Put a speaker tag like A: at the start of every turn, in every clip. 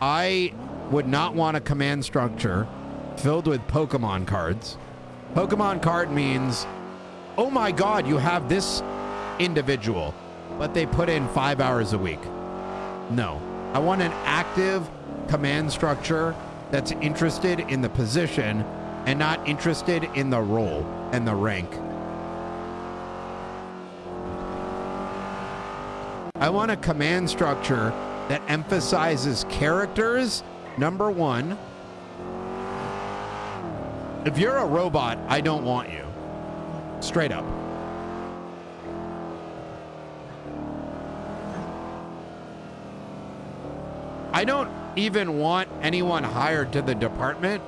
A: I would not want a command structure filled with Pokemon cards. Pokemon card means, oh my god, you have this individual, but they put in five hours a week. No. I want an active command structure that's interested in the position and not interested in the role and the rank. I want a command structure that emphasizes characters, number one. If you're a robot, I don't want you. Straight up. I don't even want anyone hired to the department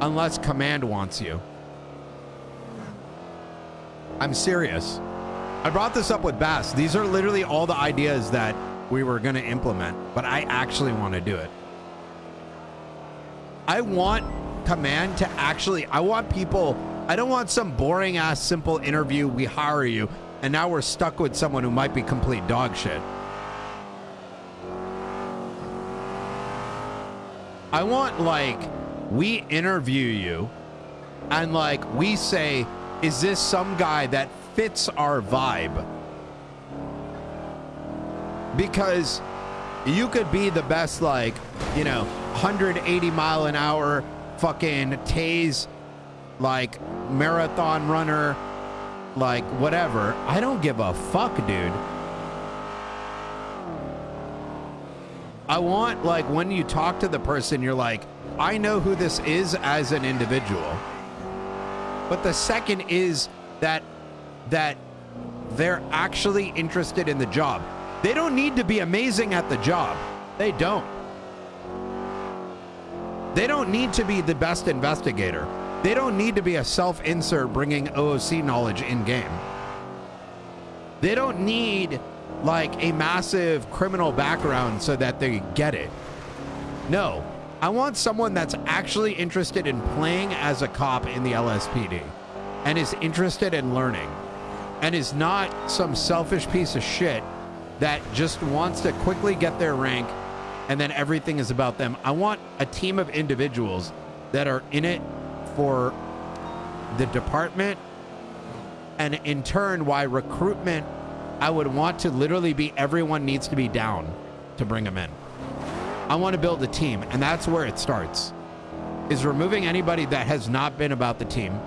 A: unless command wants you. I'm serious. I brought this up with Bass. These are literally all the ideas that we were going to implement, but I actually want to do it. I want command to actually, I want people, I don't want some boring ass simple interview. We hire you, and now we're stuck with someone who might be complete dog shit. I want like we interview you and like we say, is this some guy that fits our vibe? Because you could be the best, like, you know, 180 mile an hour fucking tase, like marathon runner, like whatever. I don't give a fuck, dude. I want like when you talk to the person, you're like, I know who this is as an individual. But the second is that that they're actually interested in the job. They don't need to be amazing at the job. They don't. They don't need to be the best investigator. They don't need to be a self-insert bringing OOC knowledge in game. They don't need like a massive criminal background so that they get it. No, I want someone that's actually interested in playing as a cop in the LSPD and is interested in learning and is not some selfish piece of shit that just wants to quickly get their rank and then everything is about them. I want a team of individuals that are in it for the department and in turn why recruitment I would want to literally be everyone needs to be down to bring them in. I want to build a team, and that's where it starts. Is removing anybody that has not been about the team